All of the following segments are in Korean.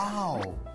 Wow.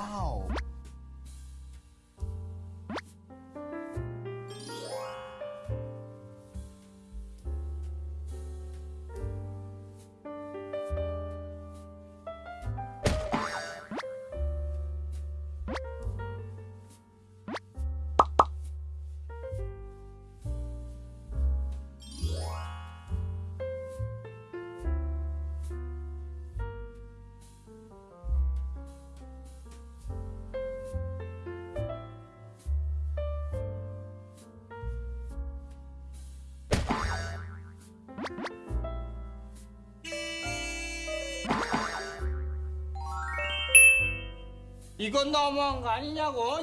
Wow. 이건 너무한 거 아니냐고